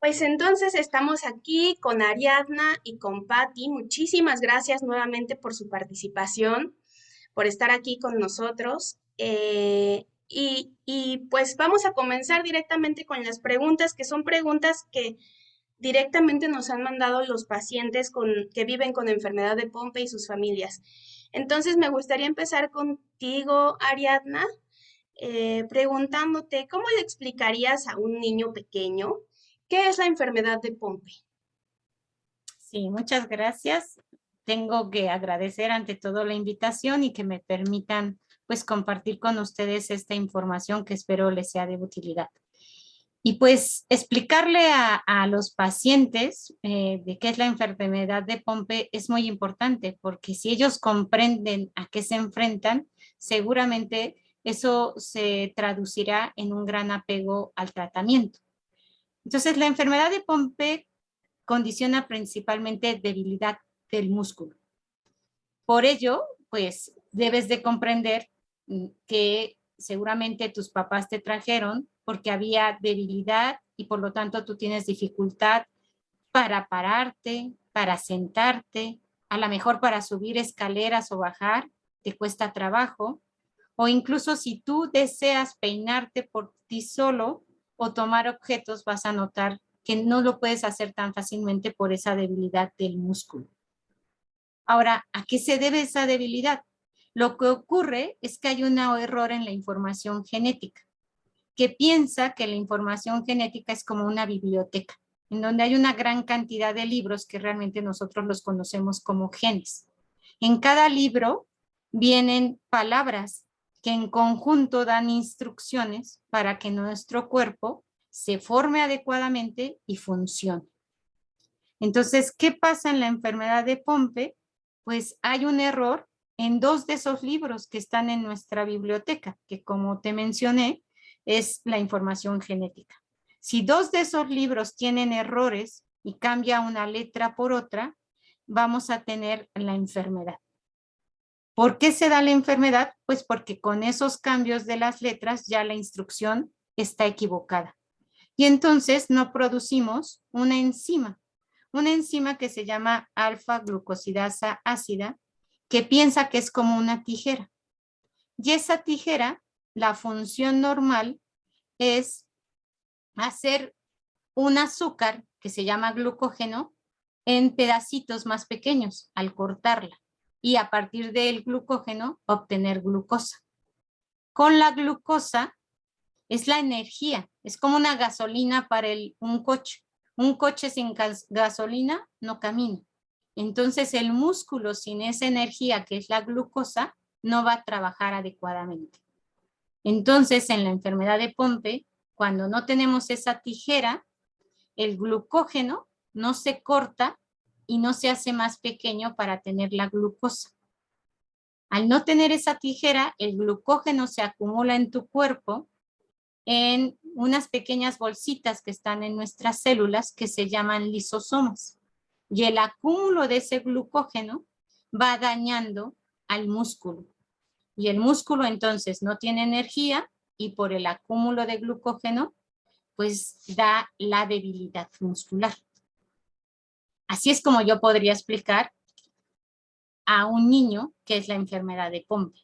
Pues entonces estamos aquí con Ariadna y con Patti. Muchísimas gracias nuevamente por su participación, por estar aquí con nosotros. Eh, y, pues vamos a comenzar directamente con las preguntas, que son preguntas que directamente nos han mandado los pacientes con, que viven con enfermedad de Pompe y sus familias. Entonces me gustaría empezar contigo, Ariadna, eh, preguntándote, ¿cómo le explicarías a un niño pequeño qué es la enfermedad de Pompe? Sí, muchas gracias. Tengo que agradecer ante todo la invitación y que me permitan pues compartir con ustedes esta información que espero les sea de utilidad. Y pues explicarle a, los pacientes eh, de qué es la enfermedad de Pompe es muy importante porque si ellos comprenden a qué se enfrentan, seguramente eso se traducirá en un gran apego al tratamiento. Entonces, la enfermedad de Pompe condiciona principalmente debilidad del músculo. Por ello, pues, debes de comprender mm, que seguramente tus papás te trajeron porque había debilidad y por lo tanto tú tienes dificultad para pararte, para sentarte, a lo mejor para subir escaleras o bajar, te cuesta trabajo, o incluso si tú deseas peinarte por ti solo o tomar objetos, vas a notar que no lo puedes hacer tan fácilmente por esa debilidad del músculo. Ahora, ¿a qué se debe esa debilidad? Lo que ocurre es que hay un error en la información genética, que piensa que la información genética es como una biblioteca, en donde hay una gran cantidad de libros que realmente nosotros los conocemos como genes. En cada libro vienen palabras que en conjunto dan instrucciones para que nuestro cuerpo se forme adecuadamente y funcione. Entonces, ¿qué pasa en la enfermedad de Pompe? Pues hay un error en dos de esos libros que están en nuestra biblioteca, que como te mencioné, es la información genética. Si dos de esos libros tienen errores y cambia una letra por otra, vamos a tener la enfermedad. ¿Por qué se da la enfermedad? Pues porque con esos cambios de las letras ya la instrucción está equivocada. Y entonces no producimos una enzima, una enzima que se llama alfa-glucosidasa ácida, que piensa que es como una tijera. Y esa tijera, la función normal es hacer un azúcar que se llama glucógeno en pedacitos más pequeños al cortarla y a partir del glucógeno obtener glucosa. Con la glucosa es la energía, es como una gasolina para el, un coche. Un coche sin gasolina no camina. Entonces el músculo sin esa energía que es la glucosa no va a trabajar adecuadamente. Entonces en la enfermedad de Pompe, cuando no tenemos esa tijera, el glucógeno no se corta y no se hace más pequeño para tener la glucosa. Al no tener esa tijera, el glucógeno se acumula en tu cuerpo en unas pequeñas bolsitas que están en nuestras células que se llaman lisosomas. Y el acúmulo de ese glucógeno va dañando al músculo. Y el músculo entonces no tiene energía y por el acúmulo de glucógeno pues da la debilidad muscular. Así es como yo podría explicar a un niño qué es la enfermedad de Pompe.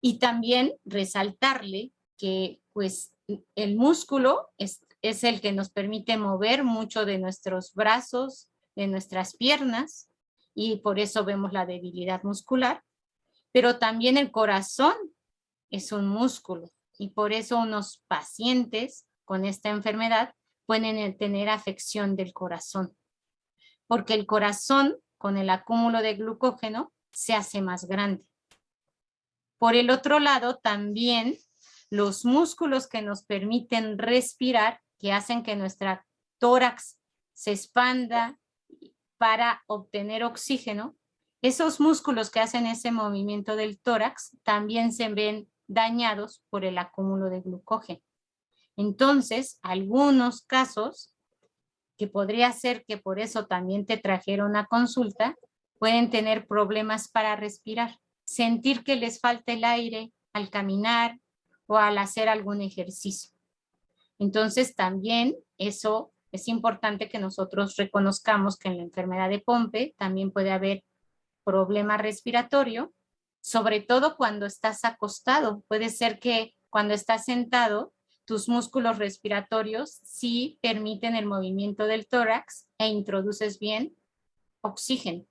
Y también resaltarle que pues el músculo es, es el que nos permite mover mucho de nuestros brazos, de nuestras piernas, y por eso vemos la debilidad muscular. Pero también el corazón es un músculo, y por eso unos pacientes con esta enfermedad pueden tener afección del corazón porque el corazón con el acúmulo de glucógeno se hace más grande. Por el otro lado, también los músculos que nos permiten respirar, que hacen que nuestra tórax se expanda para obtener oxígeno, esos músculos que hacen ese movimiento del tórax también se ven dañados por el acúmulo de glucógeno. Entonces, algunos casos que podría ser que por eso también te trajeron a consulta, pueden tener problemas para respirar, sentir que les falta el aire al caminar o al hacer algún ejercicio. Entonces también eso es importante que nosotros reconozcamos que en la enfermedad de Pompe también puede haber problema respiratorio, sobre todo cuando estás acostado. Puede ser que cuando estás sentado, tus músculos respiratorios sí permiten el movimiento del tórax e introduces bien oxígeno.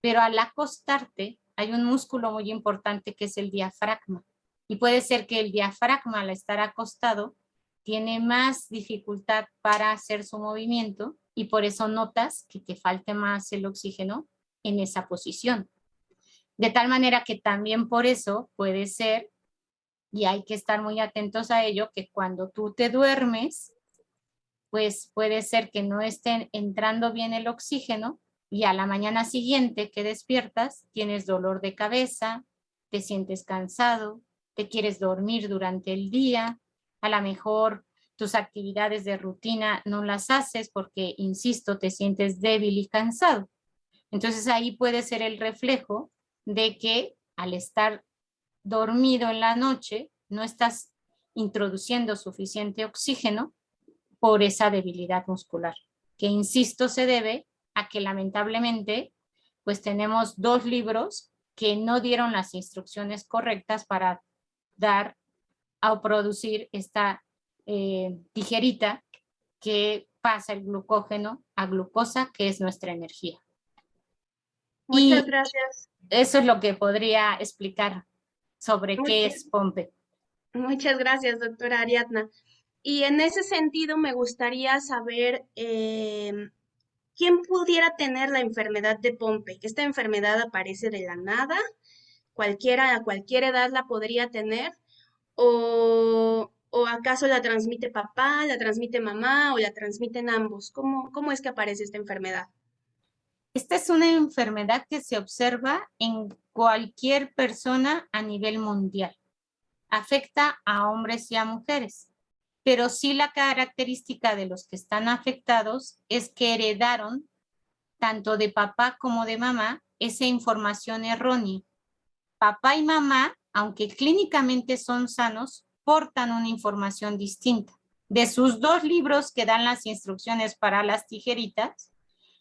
Pero al acostarte hay un músculo muy importante que es el diafragma. Y puede ser que el diafragma al estar acostado tiene más dificultad para hacer su movimiento y por eso notas que te falte más el oxígeno en esa posición. De tal manera que también por eso puede ser, y hay que estar muy atentos a ello, que cuando tú te duermes, pues puede ser que no esté entrando bien el oxígeno y a la mañana siguiente que despiertas tienes dolor de cabeza, te sientes cansado, te quieres dormir durante el día, a lo mejor tus actividades de rutina no las haces porque, insisto, te sientes débil y cansado. Entonces ahí puede ser el reflejo de que al estar dormido en la noche no estás introduciendo suficiente oxígeno por esa debilidad muscular, que insisto se debe a que lamentablemente pues tenemos dos libros que no dieron las instrucciones correctas para dar o producir esta eh, tijerita que pasa el glucógeno a glucosa, que es nuestra energía. Muchas gracias. Eso es lo que podría explicar sobre qué es POMPE. Muchas gracias, doctora Ariadna. Y en ese sentido me gustaría saber em, quién pudiera tener la enfermedad de Pompe. ¿Esta enfermedad aparece de la nada? ¿Cualquiera a cualquier edad la podría tener? ¿O, acaso la transmite papá, la transmite mamá o la transmiten ambos? ¿Cómo, ¿Cómo es que aparece esta enfermedad? Esta es una enfermedad que se observa en cualquier persona a nivel mundial. Afecta a hombres y a mujeres, pero sí la característica de los que están afectados es que heredaron tanto de papá como de mamá esa información errónea. Papá y mamá aunque clínicamente son sanos, portan una información distinta. De sus dos libros que dan las instrucciones para las tijeritas,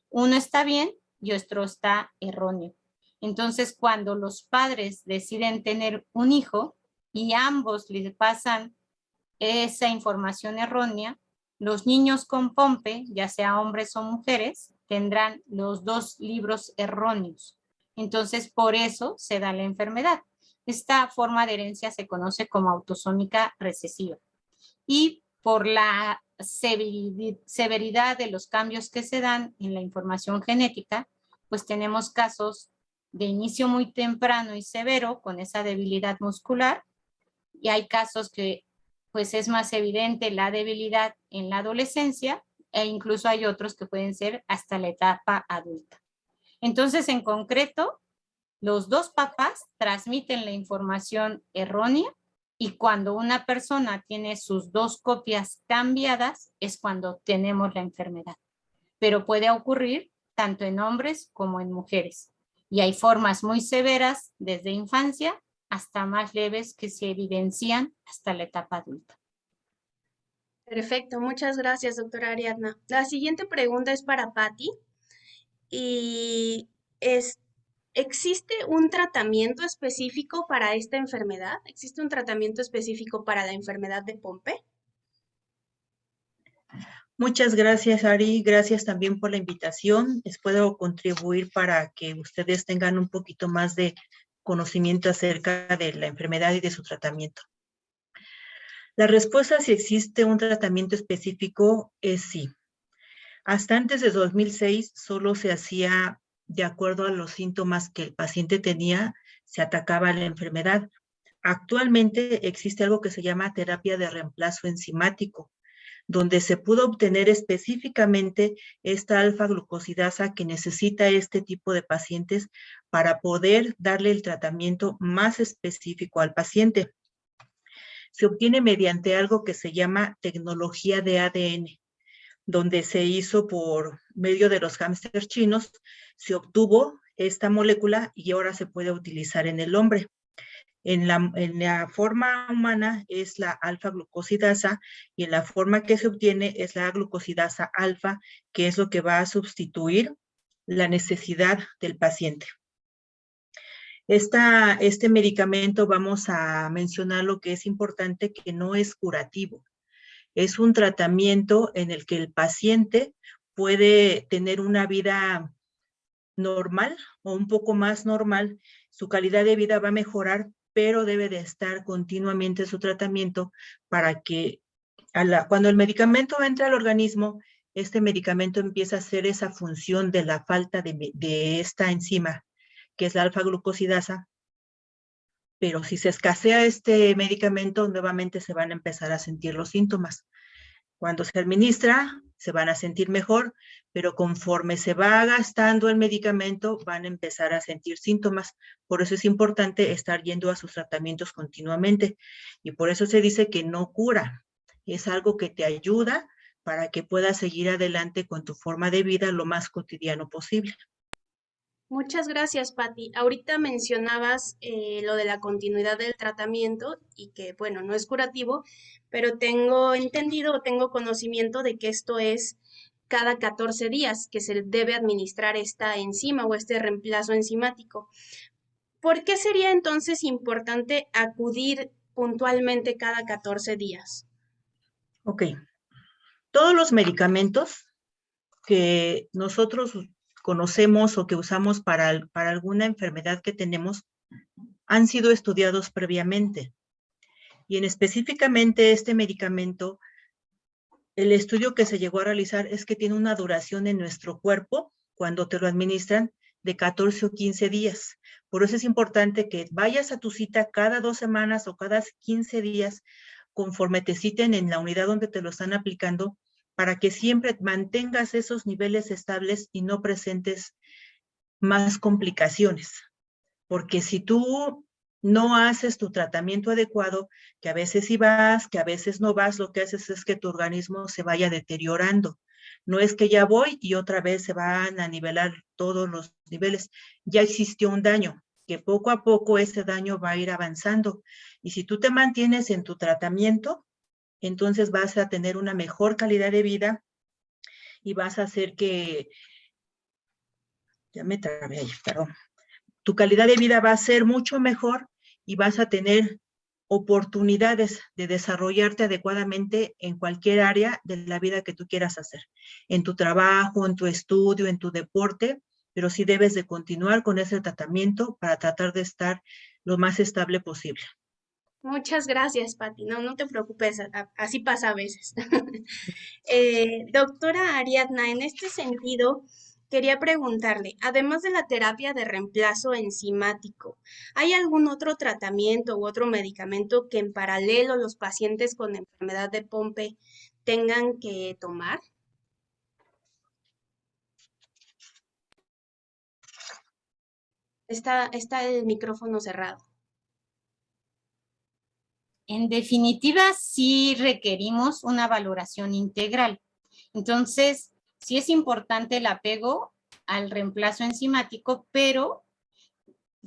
uno está bien y está erróneo. Entonces, cuando los padres deciden tener un hijo y ambos les pasan esa información errónea, los niños con pompe, ya sea hombres o mujeres, tendrán los dos libros erróneos. Entonces, por eso se da la enfermedad. Esta forma de herencia se conoce como autosómica recesiva. Y por la severidad de los cambios que se dan en la información genética, pues tenemos casos de inicio muy temprano y severo con esa debilidad muscular y hay casos que pues es más evidente la debilidad en la adolescencia e incluso hay otros que pueden ser hasta la etapa adulta. Entonces, en concreto, los dos papás transmiten la información errónea y cuando una persona tiene sus dos copias cambiadas es cuando tenemos la enfermedad. Pero puede ocurrir tanto en hombres como en mujeres. Y hay formas muy severas desde infancia hasta más leves que se evidencian hasta la etapa adulta. Perfecto, muchas gracias, doctora Ariadna. La siguiente pregunta es para Patti y es, ¿Existe un tratamiento específico para esta enfermedad? ¿Existe un tratamiento específico para la enfermedad de Pompe? Muchas gracias, Ari. Gracias también por la invitación. Les puedo contribuir para que ustedes tengan un poquito más de conocimiento acerca de la enfermedad y de su tratamiento. La respuesta si existe un tratamiento específico es sí. Hasta antes de 2006 solo se hacía de acuerdo a los síntomas que el paciente tenía, se atacaba la enfermedad. Actualmente existe algo que se llama terapia de reemplazo enzimático, donde se pudo obtener específicamente esta alfa-glucosidasa que necesita este tipo de pacientes para poder darle el tratamiento más específico al paciente. Se obtiene mediante algo que se llama tecnología de ADN donde se hizo por medio de los hámsters chinos, se obtuvo esta molécula y ahora se puede utilizar en el hombre. En la, en la forma humana es la alfa-glucosidasa y en la forma que se obtiene es la glucosidasa alfa, que es lo que va a sustituir la necesidad del paciente. Esta, este medicamento vamos a mencionar lo que es importante que no es curativo. Es un tratamiento en el que el paciente puede tener una vida normal o un poco más normal. Su calidad de vida va a mejorar, pero debe de estar continuamente su tratamiento para que cuando el medicamento entra al organismo, este medicamento empieza a hacer esa función de la falta de, de esta enzima que es la alfa-glucosidasa, pero si se escasea este medicamento, nuevamente se van a empezar a sentir los síntomas. Cuando se administra, se van a sentir mejor, pero conforme se va gastando el medicamento, van a empezar a sentir síntomas. Por eso es importante estar yendo a sus tratamientos continuamente. Y por eso se dice que no cura. Es algo que te ayuda para que puedas seguir adelante con tu forma de vida lo más cotidiano posible. Muchas gracias, Patti. Ahorita mencionabas eh, lo de la continuidad del tratamiento y que, bueno, no es curativo, pero tengo entendido o tengo conocimiento de que esto es cada 14 días que se debe administrar esta enzima o este reemplazo enzimático. ¿Por qué sería entonces importante acudir puntualmente cada 14 días? Ok. Todos los medicamentos que nosotros conocemos o que usamos para, para alguna enfermedad que tenemos han sido estudiados previamente. Y en específicamente este medicamento, el estudio que se llegó a realizar es que tiene una duración en nuestro cuerpo, cuando te lo administran, de 14 o 15 días. Por eso es importante que vayas a tu cita cada dos semanas o cada 15 días, conforme te citen en la unidad donde te lo están aplicando, para que siempre mantengas esos niveles estables y no presentes más complicaciones. Porque si tú no haces tu tratamiento adecuado, que a veces sí vas, que a veces no vas, lo que haces es que tu organismo se vaya deteriorando. No es que ya voy y otra vez se van a nivelar todos los niveles. Ya existió un daño, que poco a poco ese daño va a ir avanzando. Y si tú te mantienes en tu tratamiento, entonces vas a tener una mejor calidad de vida y vas a hacer que, ya me trabé ahí, perdón, tu calidad de vida va a ser mucho mejor y vas a tener oportunidades de desarrollarte adecuadamente en cualquier área de la vida que tú quieras hacer, en tu trabajo, en tu estudio, en tu deporte, pero sí debes de continuar con ese tratamiento para tratar de estar lo más estable posible. Muchas gracias, Pati. No, no te preocupes, así pasa a veces. Eh, doctora Ariadna, en este sentido, quería preguntarle, además de la terapia de reemplazo enzimático, ¿hay algún otro tratamiento u otro medicamento que en paralelo los pacientes con enfermedad de Pompe tengan que tomar? Está, está el micrófono cerrado. En definitiva, sí requerimos una valoración integral. Entonces, sí es importante el apego al reemplazo enzimático, pero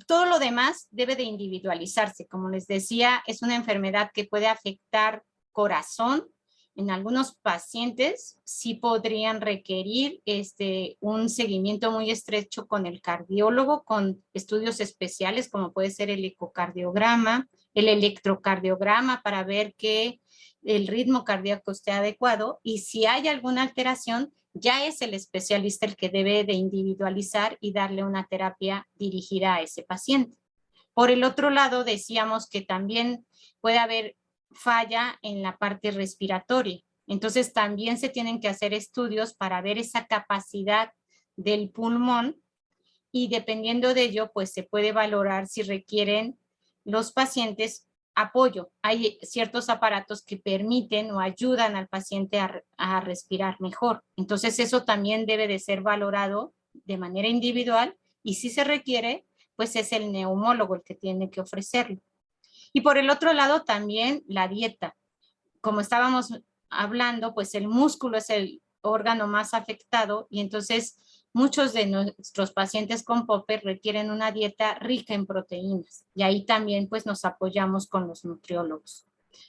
todo lo demás debe de individualizarse. Como les decía, es una enfermedad que puede afectar corazón. En algunos pacientes sí podrían requerir este, un seguimiento muy estrecho con el cardiólogo, con estudios especiales como puede ser el ecocardiograma, el electrocardiograma para ver que el ritmo cardíaco esté adecuado y si hay alguna alteración, ya es el especialista el que debe de individualizar y darle una terapia dirigida a ese paciente. Por el otro lado, decíamos que también puede haber falla en la parte respiratoria. Entonces también se tienen que hacer estudios para ver esa capacidad del pulmón y dependiendo de ello, pues se puede valorar si requieren los pacientes apoyo. Hay ciertos aparatos que permiten o ayudan al paciente a, respirar mejor. Entonces eso también debe de ser valorado de manera individual y si se requiere, pues es el neumólogo el que tiene que ofrecerlo. Y por el otro lado también la dieta. Como estábamos hablando, pues el músculo es el órgano más afectado y entonces muchos de nuestros pacientes con POPE requieren una dieta rica en proteínas y ahí también pues nos apoyamos con los nutriólogos.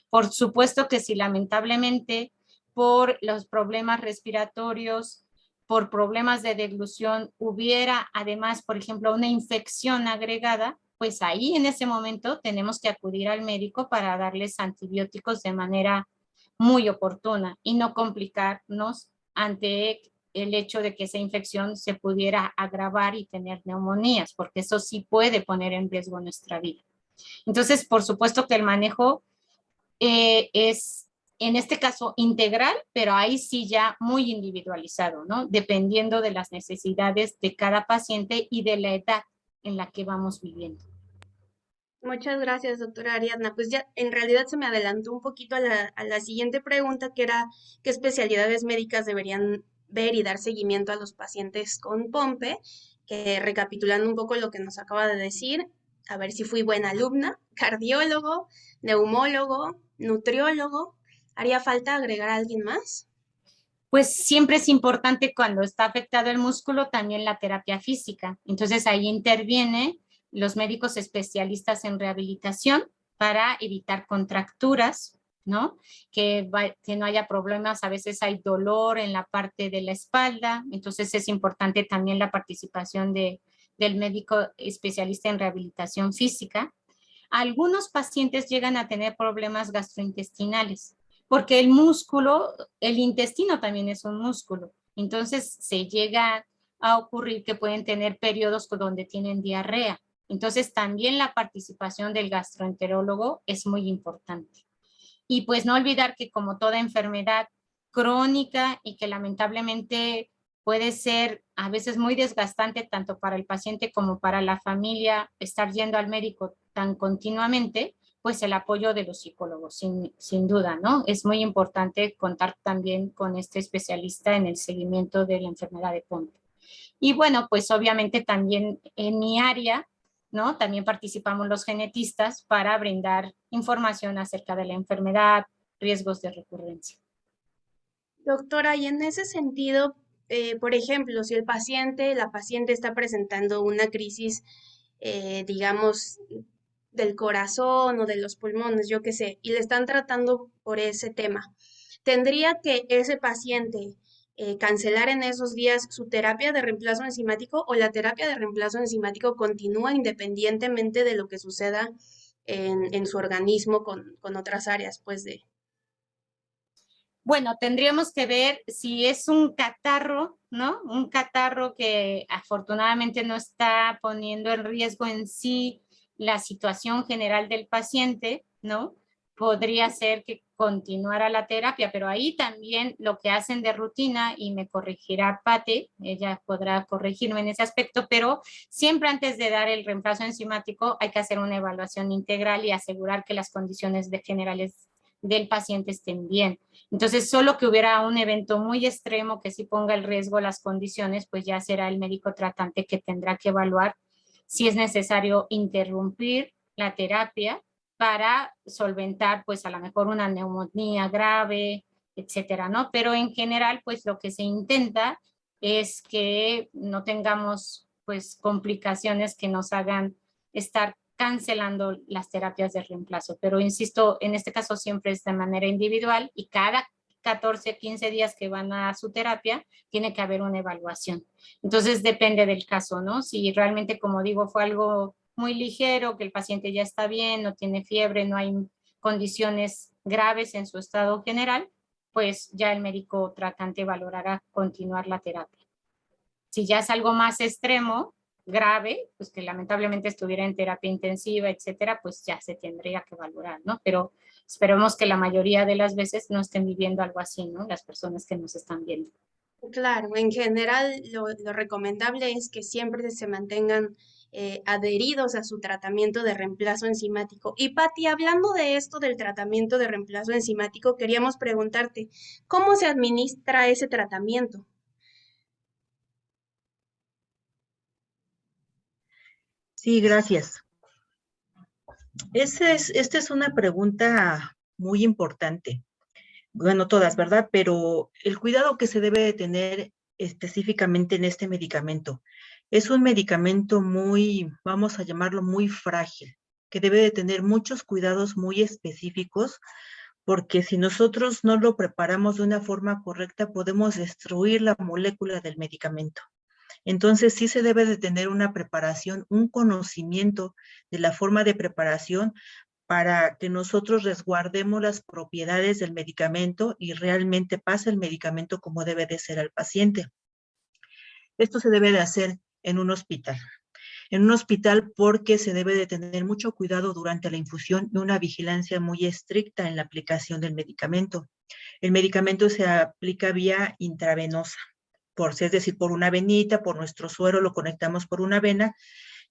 Por supuesto que si lamentablemente por los problemas respiratorios, por problemas de deglución hubiera además, por ejemplo, una infección agregada, pues ahí en ese momento tenemos que acudir al médico para darles antibióticos de manera muy oportuna y no complicarnos ante el hecho de que esa infección se pudiera agravar y tener neumonías, porque eso sí puede poner en riesgo nuestra vida. Entonces, por supuesto que el manejo eh, es, en este caso, integral, pero ahí sí ya muy individualizado, ¿no? Dependiendo de las necesidades de cada paciente y de la edad en la que vamos viviendo. Muchas gracias, doctora Ariadna. Pues ya en realidad se me adelantó un poquito a la, a la siguiente pregunta, que era qué especialidades médicas deberían ver y dar seguimiento a los pacientes con POMPE, que recapitulando un poco lo que nos acaba de decir, a ver si fui buena alumna, cardiólogo, neumólogo, nutriólogo, ¿haría falta agregar a alguien más? Pues siempre es importante cuando está afectado el músculo también la terapia física. Entonces ahí interviene los médicos especialistas en rehabilitación para evitar contracturas, ¿no? Que, que no haya problemas, a veces hay dolor en la parte de la espalda, entonces es importante también la participación de, del médico especialista en rehabilitación física. Algunos pacientes llegan a tener problemas gastrointestinales, porque el músculo, el intestino también es un músculo, entonces se llega a ocurrir que pueden tener periodos donde tienen diarrea. Entonces también la participación del gastroenterólogo es muy importante. Y pues no olvidar que como toda enfermedad crónica y que lamentablemente puede ser a veces muy desgastante tanto para el paciente como para la familia estar yendo al médico tan continuamente, pues el apoyo de los psicólogos, sin, sin duda, ¿no? Es muy importante contar también con este especialista en el seguimiento de la enfermedad de Pompe. Y bueno, pues obviamente también en mi área ¿no? También participamos los genetistas para brindar información acerca de la enfermedad, riesgos de recurrencia. Doctora, y en ese sentido, eh, por ejemplo, si el paciente, la paciente está presentando una crisis, eh, digamos, del corazón o de los pulmones, yo qué sé, y le están tratando por ese tema, ¿tendría que ese paciente eh, cancelar en esos días su terapia de reemplazo enzimático o la terapia de reemplazo enzimático continúa independientemente de lo que suceda en, su organismo con, con, otras áreas, pues de... Bueno, tendríamos que ver si es un catarro, ¿no? Un catarro que afortunadamente no está poniendo en riesgo en sí la situación general del paciente, ¿no? Podría ser que continuara la terapia, pero ahí también lo que hacen de rutina, y me corregirá Pate, ella podrá corregirme en ese aspecto, pero siempre antes de dar el reemplazo enzimático hay que hacer una evaluación integral y asegurar que las condiciones generales del paciente estén bien. Entonces, solo que hubiera un evento muy extremo que sí ponga el riesgo las condiciones, pues ya será el médico tratante que tendrá que evaluar si es necesario interrumpir la terapia para solventar pues a lo mejor una neumonía grave, etcétera, ¿no? Pero en general pues lo que se intenta es que no tengamos pues complicaciones que nos hagan estar cancelando las terapias de reemplazo. Pero insisto, en este caso siempre es de manera individual y cada 14, 15 días que van a su terapia, tiene que haber una evaluación. Entonces depende del caso, ¿no? Si realmente, como digo, fue algo muy ligero, que el paciente ya está bien, no tiene fiebre, no hay condiciones graves en su estado general, pues ya el médico tratante valorará continuar la terapia. Si ya es algo más extremo, grave, pues que lamentablemente estuviera en terapia intensiva, etcétera, pues ya se tendría que valorar, ¿no? Pero esperemos que la mayoría de las veces no estén viviendo algo así, ¿no? Las personas que nos están viendo. Claro, en general lo, lo recomendable es que siempre se mantengan eh, adheridos a su tratamiento de reemplazo enzimático. Y Patti, hablando de esto del tratamiento de reemplazo enzimático, queríamos preguntarte, ¿cómo se administra ese tratamiento? Sí, gracias. es, esta es una pregunta muy importante. Bueno, todas, ¿verdad? Pero el cuidado que se debe de tener específicamente en este medicamento. Es un medicamento muy, vamos a llamarlo muy frágil, que debe de tener muchos cuidados muy específicos, porque si nosotros no lo preparamos de una forma correcta, podemos destruir la molécula del medicamento. Entonces sí se debe de tener una preparación, un conocimiento de la forma de preparación para que nosotros resguardemos las propiedades del medicamento y realmente pase el medicamento como debe de ser al paciente. Esto se debe de hacer en un hospital. En un hospital porque se debe de tener mucho cuidado durante la infusión y una vigilancia muy estricta en la aplicación del medicamento. El medicamento se aplica vía intravenosa por, es decir, por una venita, por nuestro suero, lo conectamos por una vena,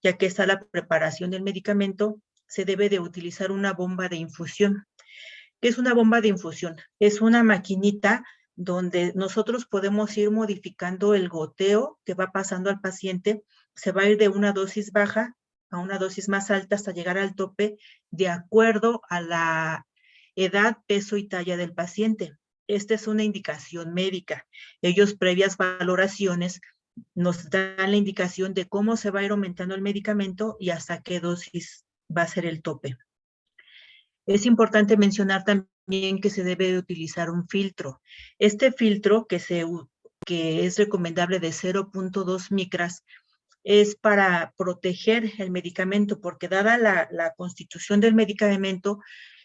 ya que está la preparación del medicamento, se debe de utilizar una bomba de infusión. ¿Qué es una bomba de infusión? Es una maquinita donde nosotros podemos ir modificando el goteo que va pasando al paciente, se va a ir de una dosis baja a una dosis más alta hasta llegar al tope de acuerdo a la edad, peso y talla del paciente. Esta es una indicación médica. Ellos previas valoraciones nos dan la indicación de cómo se va a ir aumentando el medicamento y hasta qué dosis va a ser el tope. Es importante mencionar también que se debe utilizar un filtro. Este filtro que es recomendable de 0.2 micras es para proteger el medicamento, porque dada la, la constitución del medicamento,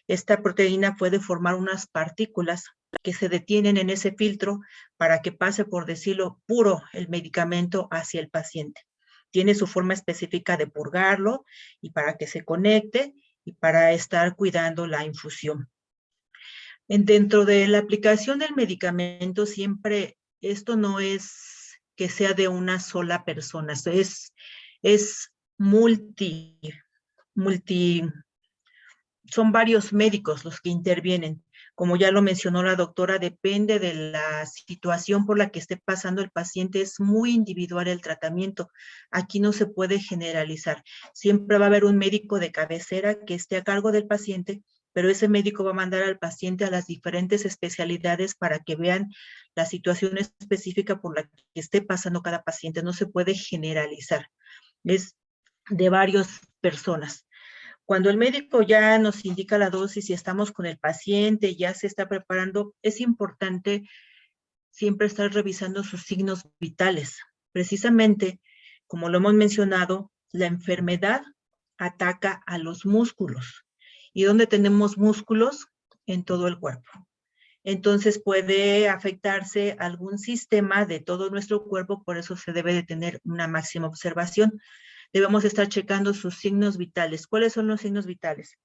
esta proteína puede formar unas partículas que se detienen en ese filtro para que pase, por decirlo, puro el medicamento hacia el paciente. Tiene su forma específica de purgarlo y para que se conecte y para estar cuidando la infusión. En, dentro de la aplicación del medicamento, siempre esto no es que sea de una sola persona, es, es multi, multi, son varios médicos los que intervienen. Como ya lo mencionó la doctora, depende de la situación por la que esté pasando el paciente, es muy individual el tratamiento. Aquí no se puede generalizar. Siempre va a haber un médico de cabecera que esté a cargo del paciente, pero ese médico va a mandar al paciente a las diferentes especialidades para que vean la situación específica por la que esté pasando cada paciente. No se puede generalizar. Es de varias personas. Cuando el médico ya nos indica la dosis y estamos con el paciente, ya se está preparando, es importante siempre estar revisando sus signos vitales. Precisamente, como lo hemos mencionado, la enfermedad ataca a los músculos. ¿Y dónde tenemos músculos? En todo el cuerpo. Entonces puede afectarse algún sistema de todo nuestro cuerpo, por eso se debe de tener una máxima observación debemos estar checando sus signos vitales. ¿Cuáles son los signos vitales?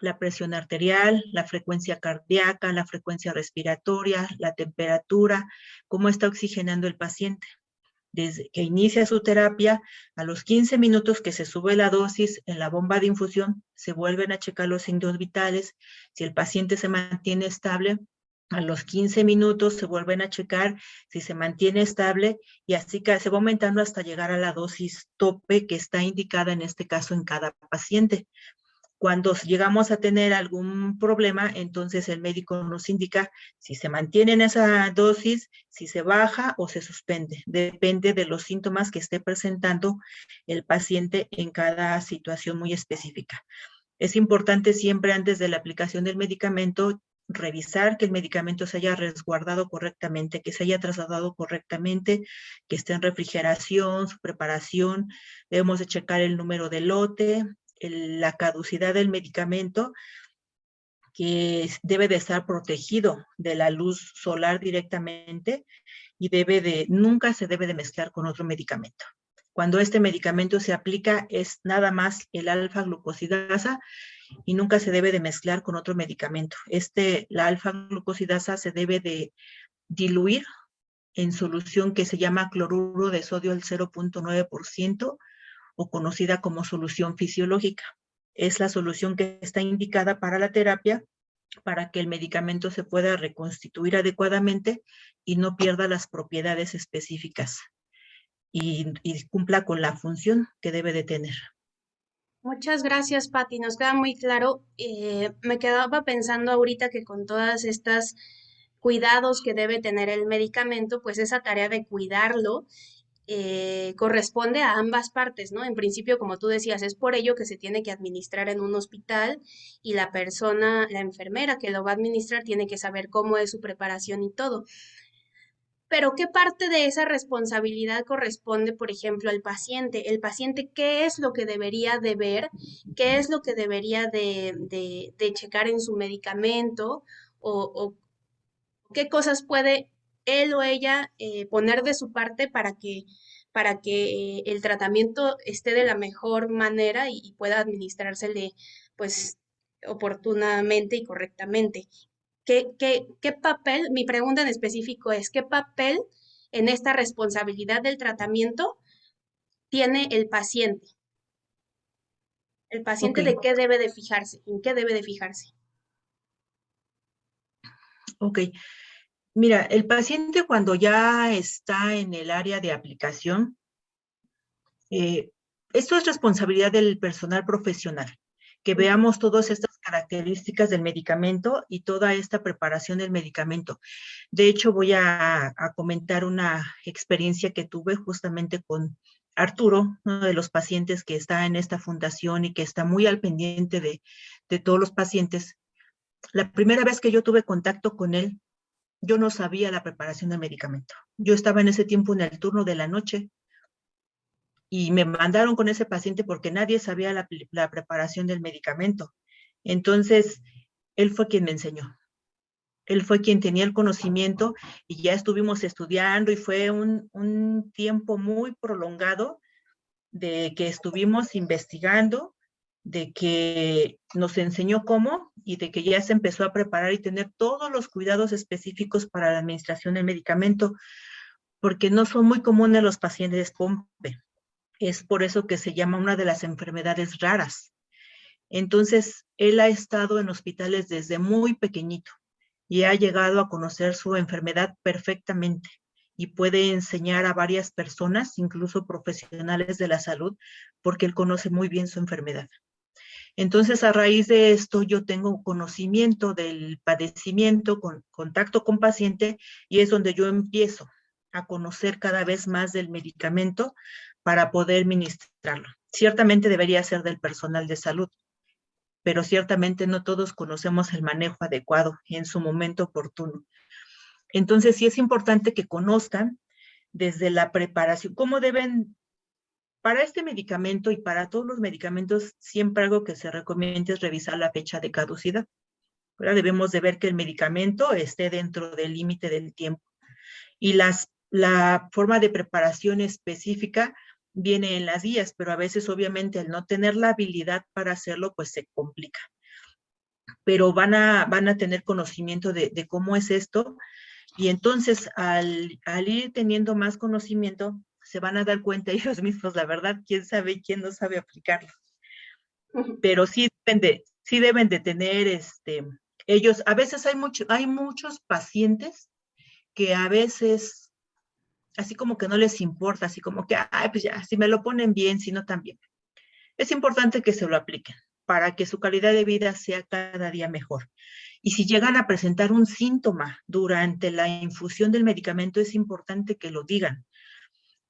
La presión arterial, la frecuencia cardíaca, la frecuencia respiratoria, la temperatura, cómo está oxigenando el paciente. Desde que inicia su terapia, a los 15 minutos que se sube la dosis en la bomba de infusión, se vuelven a checar los signos vitales. Si el paciente se mantiene estable, a los 15 minutos se vuelven a checar si se mantiene estable y así se va aumentando hasta llegar a la dosis tope que está indicada en este caso en cada paciente. Cuando llegamos a tener algún problema, entonces el médico nos indica si se mantiene en esa dosis, si se baja o se suspende. Depende de los síntomas que esté presentando el paciente en cada situación muy específica. Es importante siempre antes de la aplicación del medicamento revisar que el medicamento se haya resguardado correctamente, que se haya trasladado correctamente, que esté en refrigeración, su preparación. Debemos de checar el número de lote, la caducidad del medicamento, que debe de estar protegido de la luz solar directamente y debe de, nunca se debe de mezclar con otro medicamento. Cuando este medicamento se aplica es nada más el alfa-glucosidasa y nunca se debe de mezclar con otro medicamento. Este, la alfa-glucosidasa se debe de diluir en solución que se llama cloruro de sodio al 0.9% o conocida como solución fisiológica. Es la solución que está indicada para la terapia para que el medicamento se pueda reconstituir adecuadamente y no pierda las propiedades específicas y, cumpla con la función que debe de tener. Muchas gracias, Patti. Nos queda muy claro. Eh, me quedaba pensando ahorita que con todas estas cuidados que debe tener el medicamento, pues esa tarea de cuidarlo eh, corresponde a ambas partes, ¿no? En principio, como tú decías, es por ello que se tiene que administrar en un hospital y la persona, la enfermera que lo va a administrar, tiene que saber cómo es su preparación y todo. Pero ¿qué parte de esa responsabilidad corresponde, por ejemplo, al paciente? El paciente, ¿qué es lo que debería de ver? ¿Qué es lo que debería de, de, checar en su medicamento? O, qué cosas puede él o ella eh, poner de su parte para que, para que el tratamiento esté de la mejor manera y, y pueda administrársele pues oportunamente y correctamente. ¿Qué, qué, papel, mi pregunta en específico es, ¿qué papel en esta responsabilidad del tratamiento tiene el paciente? El paciente de qué debe de fijarse, en qué debe de fijarse. Ok. Mira, el paciente cuando ya está en el área de aplicación, eh, esto es responsabilidad del personal profesional que veamos todas estas características del medicamento y toda esta preparación del medicamento. De hecho, voy a, comentar una experiencia que tuve justamente con Arturo, uno de los pacientes que está en esta fundación y que está muy al pendiente de, de todos los pacientes. La primera vez que yo tuve contacto con él, yo no sabía la preparación del medicamento. Yo estaba en ese tiempo en el turno de la noche y me mandaron con ese paciente porque nadie sabía la, preparación del medicamento. Entonces, él fue quien me enseñó. Él fue quien tenía el conocimiento y ya estuvimos estudiando y fue un, un tiempo muy prolongado de que estuvimos investigando, de que nos enseñó cómo y de que ya se empezó a preparar y tener todos los cuidados específicos para la administración del medicamento, porque no son muy comunes los pacientes POMPE. Es por eso que se llama una de las enfermedades raras. Entonces, él ha estado en hospitales desde muy pequeñito y ha llegado a conocer su enfermedad perfectamente y puede enseñar a varias personas, incluso profesionales de la salud, porque él conoce muy bien su enfermedad. Entonces, a raíz de esto, yo tengo conocimiento del padecimiento, con contacto con paciente, y es donde yo empiezo a conocer cada vez más del medicamento para poder ministrarlo. Ciertamente debería ser del personal de salud, pero ciertamente no todos conocemos el manejo adecuado en su momento oportuno. Entonces sí es importante que conozcan desde la preparación, cómo deben, para este medicamento y para todos los medicamentos, siempre algo que se recomienda es revisar la fecha de caducidad. Ahora debemos de ver que el medicamento esté dentro del límite del tiempo. Y las, la forma de preparación específica viene en las guías, pero a veces obviamente al no tener la habilidad para hacerlo, pues se complica. Pero van a, van a tener conocimiento de, cómo es esto y entonces al, al, ir teniendo más conocimiento, se van a dar cuenta ellos mismos, la verdad, quién sabe y quién no sabe aplicarlo. Pero sí deben de, sí deben de tener, este, ellos, a veces hay, mucho, hay muchos pacientes que a veces así como que no les importa, así como que, ay, pues ya, si me lo ponen bien, si no también. Es importante que se lo apliquen para que su calidad de vida sea cada día mejor. Y si llegan a presentar un síntoma durante la infusión del medicamento, es importante que lo digan.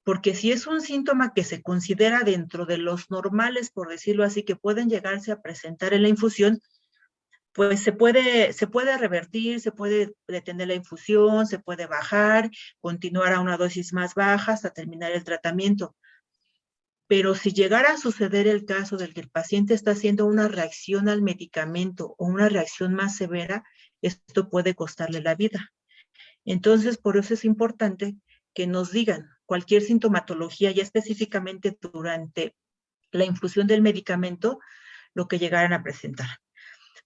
Porque si es un síntoma que se considera dentro de los normales, por decirlo así, que pueden llegarse a presentar en la infusión, pues se puede, se puede revertir, se puede detener la infusión, se puede bajar, continuar a una dosis más baja hasta terminar el tratamiento. Pero si llegara a suceder el caso del que el paciente está haciendo una reacción al medicamento o una reacción más severa, esto puede costarle la vida. Entonces, por eso es importante que nos digan cualquier sintomatología, ya específicamente durante la infusión del medicamento, lo que llegaran a presentar.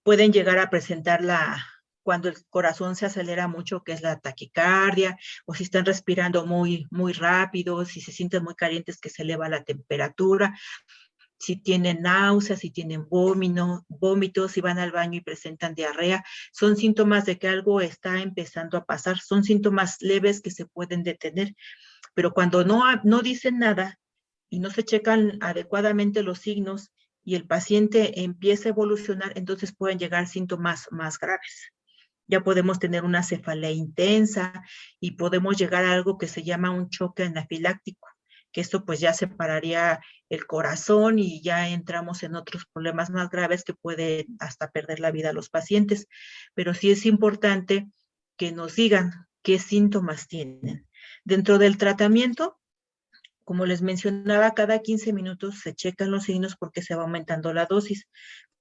Pueden llegar a presentarla cuando el corazón se acelera mucho, que es la taquicardia, o si están respirando muy, muy rápido, si se sienten muy calientes, que se eleva la temperatura, si tienen náuseas, si tienen vómito, vómitos, si van al baño y presentan diarrea, son síntomas de que algo está empezando a pasar, son síntomas leves que se pueden detener, pero cuando no, no dicen nada y no se checan adecuadamente los signos, y el paciente empieza a evolucionar, entonces pueden llegar síntomas más graves. ya podemos tener una cefalea intensa y podemos llegar a algo que se llama un choque anafiláctico, que esto pues ya separaría el corazón y ya entramos en otros problemas más graves que puede hasta perder la vida a los pacientes. Pero sí es importante que nos digan qué síntomas tienen. Dentro del tratamiento, como les mencionaba, cada 15 minutos se checan los signos porque se va aumentando la dosis,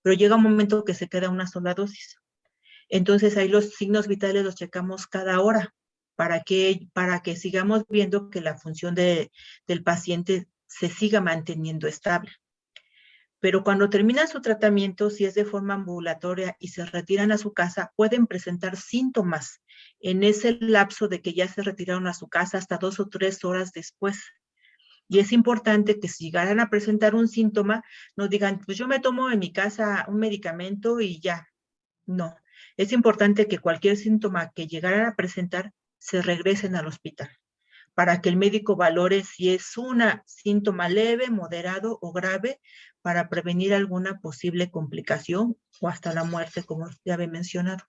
pero llega un momento que se queda una sola dosis. Entonces ahí los signos vitales los checamos cada hora para que, para que sigamos viendo que la función del paciente se siga manteniendo estable. Pero cuando termina su tratamiento, si es de forma ambulatoria y se retiran a su casa, pueden presentar síntomas en ese lapso de que ya se retiraron a su casa hasta dos o tres horas después. Y es importante que si llegaran a presentar un síntoma, no digan, pues yo me tomo en mi casa un medicamento y ya. No, es importante que cualquier síntoma que llegaran a presentar se regresen al hospital para que el médico valore si es un síntoma leve, moderado o grave para prevenir alguna posible complicación o hasta la muerte, como ya había mencionado.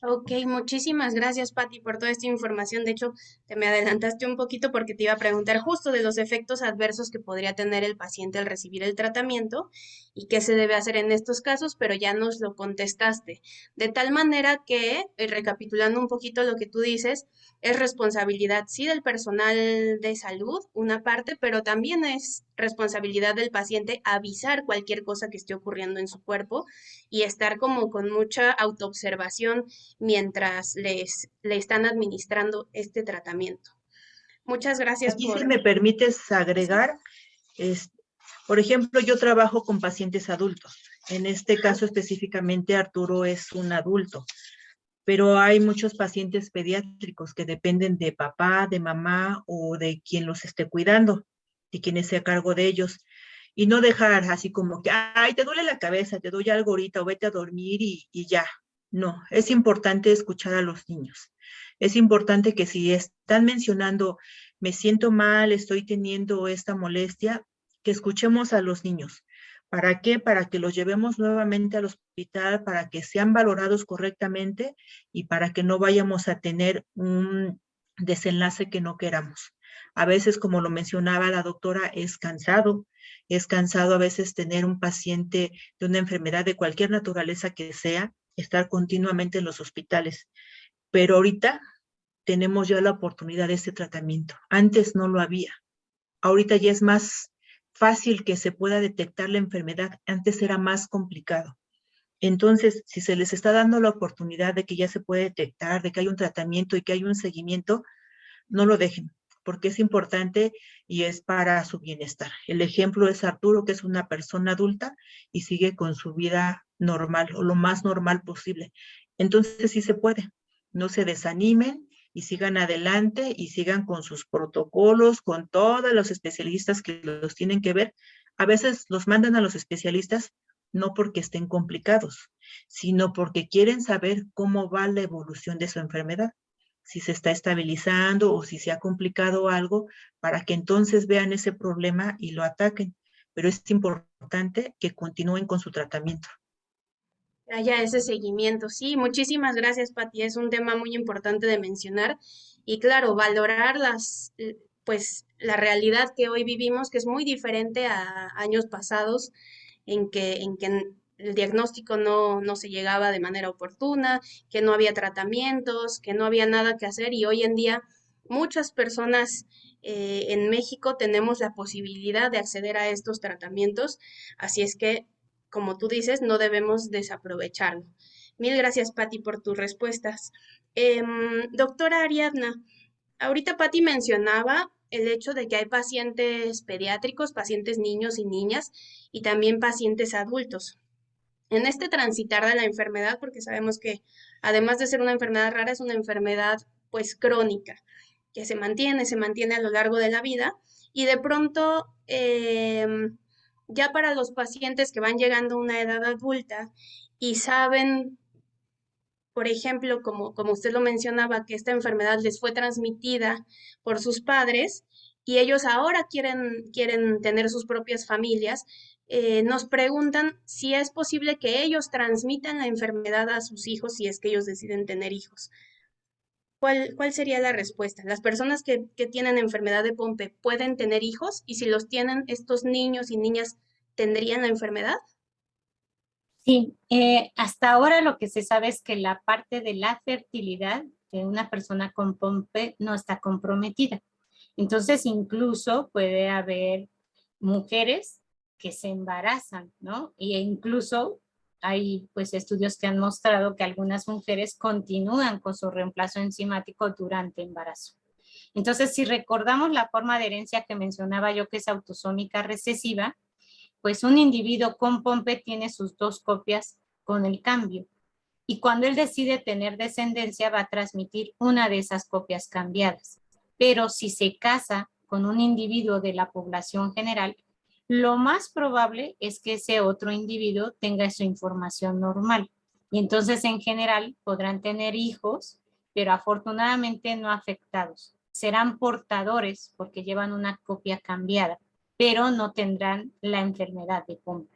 Ok, muchísimas gracias, Patti, por toda esta información. De hecho, te me adelantaste un poquito porque te iba a preguntar justo de los efectos adversos que podría tener el paciente al recibir el tratamiento y qué se debe hacer en estos casos, pero ya nos lo contestaste. De tal manera que, eh, recapitulando un poquito lo que tú dices, es responsabilidad, sí, del personal de salud, una parte, pero también es responsabilidad del paciente avisar cualquier cosa que esté ocurriendo en su cuerpo y estar como con mucha autoobservación mientras les, le están administrando este tratamiento. Muchas gracias. Aquí si me permites agregar, por ejemplo, yo trabajo con pacientes adultos. En este caso específicamente Arturo es un adulto pero hay muchos pacientes pediátricos que dependen de papá, de mamá o de quien los esté cuidando, de quien esté a cargo de ellos. Y no dejar así como que, ay, te duele la cabeza, te doy algo ahorita o vete a dormir y, y ya. No, es importante escuchar a los niños. Es importante que si están mencionando, me siento mal, estoy teniendo esta molestia, que escuchemos a los niños. ¿Para qué? Para que los llevemos nuevamente al hospital, para que sean valorados correctamente y para que no vayamos a tener un desenlace que no queramos. A veces, como lo mencionaba la doctora, es cansado, es cansado a veces tener un paciente de una enfermedad de cualquier naturaleza que sea, estar continuamente en los hospitales. Pero ahorita tenemos ya la oportunidad de este tratamiento. Antes no lo había. Ahorita ya es más fácil que se pueda detectar la enfermedad. Antes era más complicado. Entonces, si se les está dando la oportunidad de que ya se puede detectar, de que hay un tratamiento y que hay un seguimiento, no lo dejen, porque es importante y es para su bienestar. El ejemplo es Arturo, que es una persona adulta y sigue con su vida normal o lo más normal posible. Entonces, sí se puede. No se desanimen, y sigan adelante y sigan con sus protocolos, con todos los especialistas que los tienen que ver. A veces los mandan a los especialistas no porque estén complicados, sino porque quieren saber cómo va la evolución de su enfermedad, si se está estabilizando o si se ha complicado algo, para que entonces vean ese problema y lo ataquen. Pero es importante que continúen con su tratamiento haya ese seguimiento. Sí, muchísimas gracias, Pati. Es un tema muy importante de mencionar. Y claro, valorar las, pues, la realidad que hoy vivimos, que es muy diferente a años pasados, en que, en que el diagnóstico no, no se llegaba de manera oportuna, que no había tratamientos, que no había nada que hacer. Y hoy en día muchas personas eh, en México tenemos la posibilidad de acceder a estos tratamientos. Así es que como tú dices, no debemos desaprovecharlo. Mil gracias, Patti, por tus respuestas. Em, doctora Ariadna, ahorita Patti mencionaba el hecho de que hay pacientes pediátricos, pacientes niños y niñas, y también pacientes adultos. En este transitar de la enfermedad, porque sabemos que además de ser una enfermedad rara, es una enfermedad pues crónica, que se mantiene, se mantiene a lo largo de la vida, y de pronto em, ya para los pacientes que van llegando a una edad adulta y saben, por ejemplo, como, como usted lo mencionaba, que esta enfermedad les fue transmitida por sus padres y ellos ahora quieren, quieren tener sus propias familias, eh, nos preguntan si es posible que ellos transmitan la enfermedad a sus hijos si es que ellos deciden tener hijos. ¿Cuál, sería la respuesta? ¿Las personas que, que tienen enfermedad de Pompe pueden tener hijos? Y si los tienen, estos niños y niñas tendrían la enfermedad? Sí, eh, hasta ahora lo que se sabe es que la parte de la fertilidad de una persona con POMPE no está comprometida. Entonces, incluso puede haber mujeres que se embarazan, ¿no? E incluso hay pues estudios que han mostrado que algunas mujeres continúan con su reemplazo enzimático durante embarazo. Entonces, si recordamos la forma de herencia que mencionaba yo, que es autosómica recesiva, pues un individuo con POMPE tiene sus dos copias con el cambio. Y cuando él decide tener descendencia, va a transmitir una de esas copias cambiadas. Pero si se casa con un individuo de la población general, lo más probable es que ese otro individuo tenga su información normal. Y entonces en general podrán tener hijos, pero afortunadamente no afectados. Serán portadores porque llevan una copia cambiada, pero no tendrán la enfermedad de Pompe.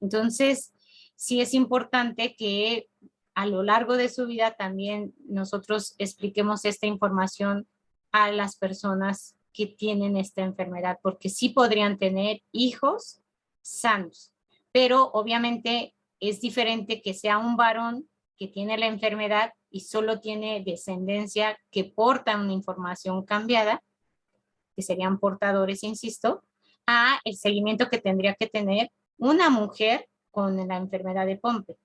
Entonces, sí es importante que a lo largo de su vida también nosotros expliquemos esta información a las personas que tienen esta enfermedad, porque sí podrían tener hijos sanos, pero obviamente es diferente que sea un varón que tiene la enfermedad y solo tiene descendencia que porta una información cambiada, que serían portadores, insisto, a el seguimiento que tendría que tener una mujer con la enfermedad de Pompe.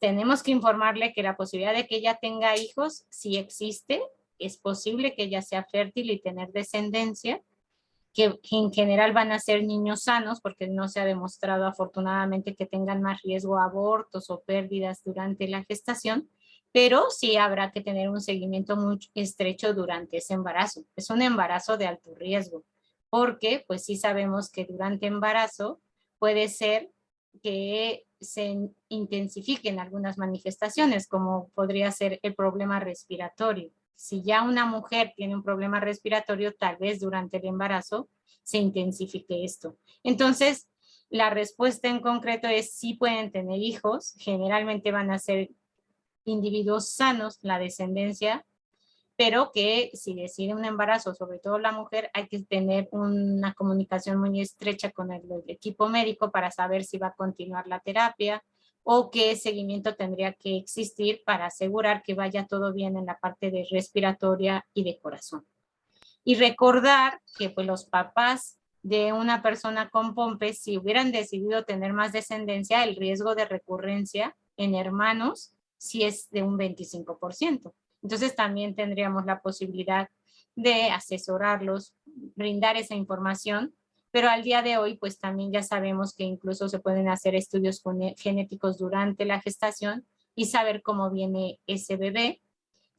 Tenemos que informarle que la posibilidad de que ella tenga hijos sí existe, es posible que ella sea fértil y tener descendencia, que, en general van a ser niños sanos porque no se ha demostrado afortunadamente que tengan más riesgo a abortos o pérdidas durante la gestación, pero sí habrá que tener un seguimiento muy estrecho durante ese embarazo. Es un embarazo de alto riesgo, porque pues sí sabemos que durante embarazo puede ser que se intensifiquen algunas manifestaciones, como podría ser el problema respiratorio si ya una mujer tiene un problema respiratorio, tal vez durante el embarazo se intensifique esto. Entonces, la respuesta en concreto es si pueden tener hijos, generalmente van a ser individuos sanos, la descendencia, pero que si decide un embarazo, sobre todo la mujer, hay que tener una comunicación muy estrecha con el equipo médico para saber si va a continuar la terapia, o qué seguimiento tendría que existir para asegurar que vaya todo bien en la parte de respiratoria y de corazón. Y recordar que pues, los papás de una persona con pompe, si hubieran decidido tener más descendencia, el riesgo de recurrencia en hermanos sí es de un 25%. Entonces también tendríamos la posibilidad de asesorarlos, brindar esa información pero al día de hoy pues también ya sabemos que incluso se pueden hacer estudios genéticos durante la gestación y saber cómo viene ese bebé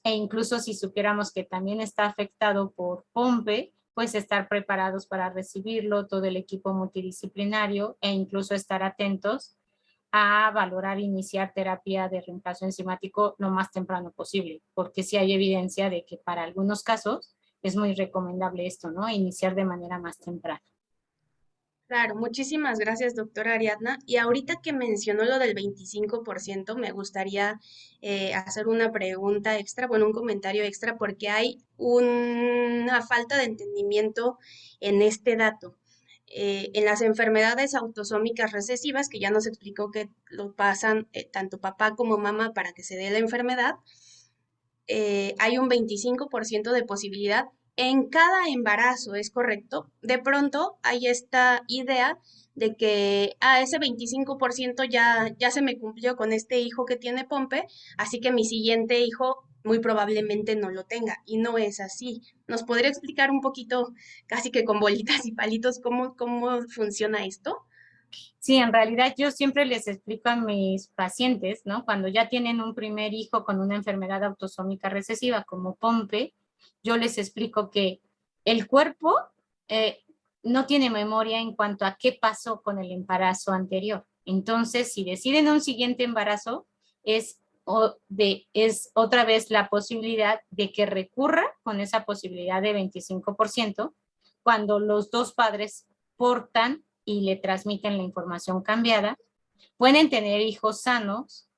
e incluso si supiéramos que también está afectado por POMPE, pues estar preparados para recibirlo, todo el equipo multidisciplinario e incluso estar atentos a valorar iniciar terapia de reemplazo enzimático lo más temprano posible, porque sí hay evidencia de que para algunos casos es muy recomendable esto, ¿no? Iniciar de manera más temprana. Claro, muchísimas gracias, doctora Ariadna. Y ahorita que mencionó lo del 25%, me gustaría eh, hacer una pregunta extra, bueno, un comentario extra, porque hay una falta de entendimiento en este dato. Eh, en las enfermedades autosómicas recesivas, que ya nos explicó que lo pasan eh, tanto papá como mamá para que se dé la enfermedad, hay un 25% de posibilidad en cada embarazo, ¿es correcto? De pronto hay esta idea de que a ah, ese 25% ya, ya se me cumplió con este hijo que tiene Pompe, así que mi siguiente hijo muy probablemente no lo tenga. Y no es así. ¿Nos podría explicar un poquito, casi que con bolitas y palitos, cómo, cómo funciona esto? Sí, en realidad yo siempre les explico a mis pacientes, ¿no? Cuando ya tienen un primer hijo con una enfermedad autosómica recesiva como Pompe, yo les explico que el cuerpo eh, no tiene memoria en cuanto a qué pasó con el embarazo anterior. Entonces, si deciden un siguiente embarazo, es, es otra vez la posibilidad de que recurra con esa posibilidad de 25% cuando los dos padres portan y le transmiten la información cambiada. Pueden tener hijos sanos,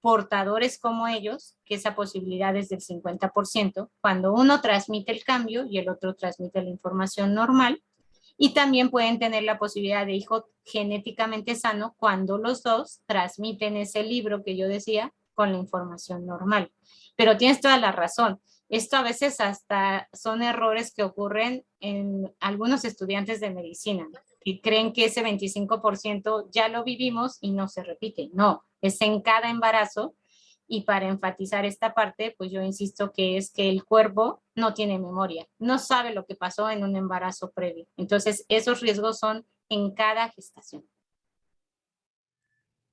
portadores como ellos, que esa posibilidad es del 50%, cuando uno transmite el cambio y el otro transmite la información normal. Y también pueden tener la posibilidad de hijo genéticamente sano cuando los dos transmiten ese libro que yo decía con la información normal. Pero tienes toda la razón. Esto a veces hasta son errores que ocurren en algunos estudiantes de medicina y creen que ese 25% ya lo vivimos y no se repite. No, es en cada embarazo y para enfatizar esta parte, pues yo insisto que es que el cuerpo no tiene memoria, no sabe lo que pasó en un embarazo previo. Entonces, esos riesgos son en cada gestación.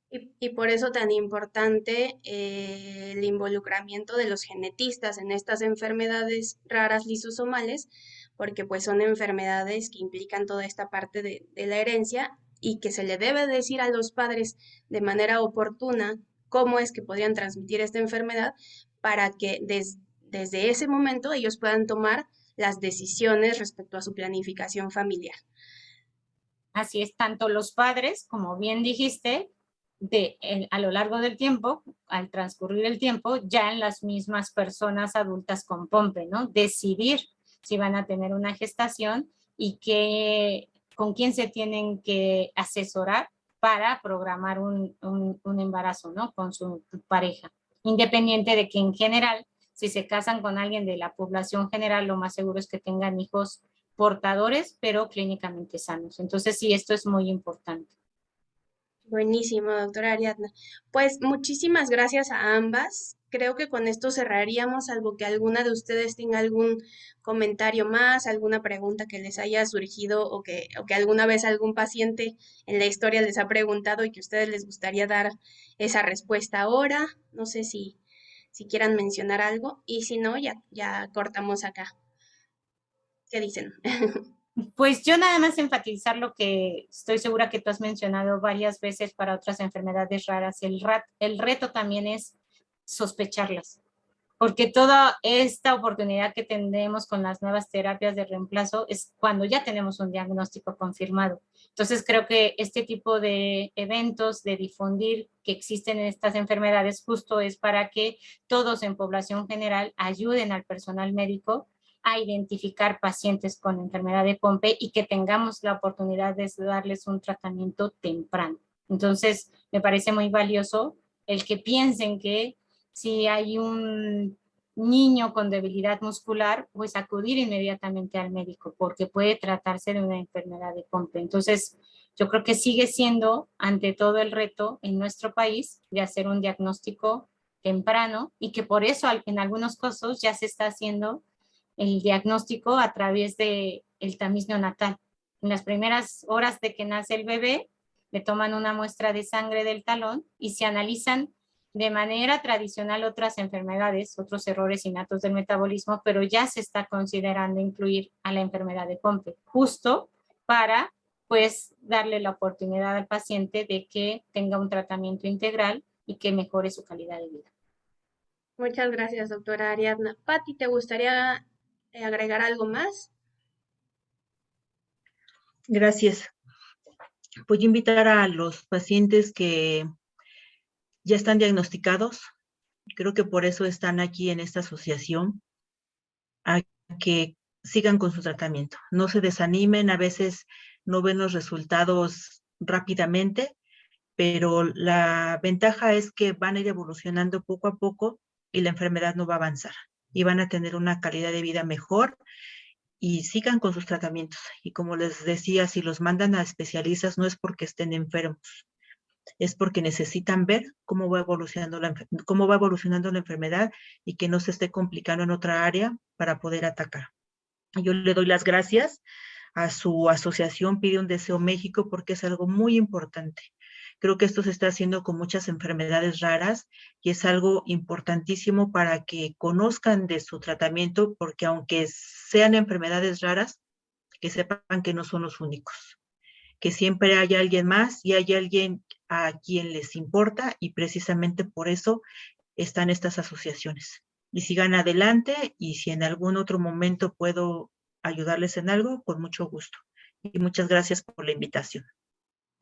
Y, por eso tan importante eh, el involucramiento de los genetistas en estas enfermedades raras lisosomales, porque pues son enfermedades que implican toda esta parte de, la herencia y que se le debe decir a los padres de manera oportuna cómo es que podrían transmitir esta enfermedad para que desde ese momento ellos puedan tomar las decisiones respecto a su planificación familiar. Así es, tanto los padres, como bien dijiste, de, a lo largo del tiempo, al transcurrir el tiempo, ya en las mismas personas adultas con POMPE, ¿no? Decidir si van a tener una gestación y que, con quién se tienen que asesorar para programar un, un, embarazo, ¿no? Con su pareja. Independiente de que en general, si se casan con alguien de la población general, lo más seguro es que tengan hijos portadores, pero clínicamente sanos. Entonces, sí, esto es muy importante. Buenísimo, doctora Ariadna. Pues muchísimas gracias a ambas. Creo que con esto cerraríamos, algo que alguna de ustedes tenga algún comentario más, alguna pregunta que les haya surgido o que, alguna vez algún paciente en la historia les ha preguntado y que a ustedes les gustaría dar esa respuesta ahora. No sé si, quieran mencionar algo y si no, ya, cortamos acá. ¿Qué dicen? Pues yo nada más enfatizar lo que estoy segura que tú has mencionado varias veces para otras enfermedades raras. El, el reto también es sospecharlas, porque toda esta oportunidad que tendremos con las nuevas terapias de reemplazo es cuando ya tenemos un diagnóstico confirmado. Entonces creo que este tipo de eventos, de difundir que existen en estas enfermedades, justo es para que todos en población general ayuden al personal médico a identificar pacientes con enfermedad de Pompe y que tengamos la oportunidad de darles un tratamiento temprano. Entonces, me parece muy valioso el que piensen que si hay un niño con debilidad muscular, pues acudir inmediatamente al médico, porque puede tratarse de una enfermedad de Pompe. Entonces, yo creo que sigue siendo ante todo el reto en nuestro país de hacer un diagnóstico temprano y que por eso en algunos casos ya se está haciendo el diagnóstico a través de el tamiz neonatal. En las primeras horas de que nace el bebé, le toman una muestra de sangre del talón y se analizan de manera tradicional otras enfermedades, otros errores innatos del metabolismo, pero ya se está considerando incluir a la enfermedad de Pompe, justo para pues darle la oportunidad al paciente de que tenga un tratamiento integral y que mejore su calidad de vida. Muchas gracias, doctora Ariadna. Patti, ¿te gustaría eh, agregar algo más? Gracias. Voy a invitar a los pacientes que ya están diagnosticados, creo que por eso están aquí en esta asociación, a que sigan con su tratamiento. No se desanimen, a veces no ven los resultados rápidamente, pero la ventaja es que van a ir evolucionando poco a poco y la enfermedad no va a avanzar y van a tener una calidad de vida mejor y sigan con sus tratamientos. Y como les decía, si los mandan a especialistas no es porque estén enfermos, es porque necesitan ver cómo va evolucionando la, cómo va evolucionando la enfermedad y que no se esté complicando en otra área para poder atacar. Yo le doy las gracias a su asociación Pide un Deseo México porque es algo muy importante. Creo que esto se está haciendo con muchas enfermedades raras y es algo importantísimo para que conozcan de su tratamiento, porque aunque sean enfermedades raras, que sepan que no son los únicos, que siempre hay alguien más y hay alguien a quien les importa y precisamente por eso están estas asociaciones. Y sigan adelante y si en algún otro momento puedo ayudarles en algo, con mucho gusto. Y muchas gracias por la invitación.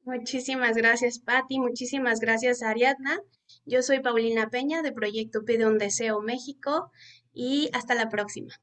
Muchísimas gracias, Patti. Muchísimas gracias, Ariadna. Yo soy Paulina Peña de Proyecto Pide un Deseo México y hasta la próxima.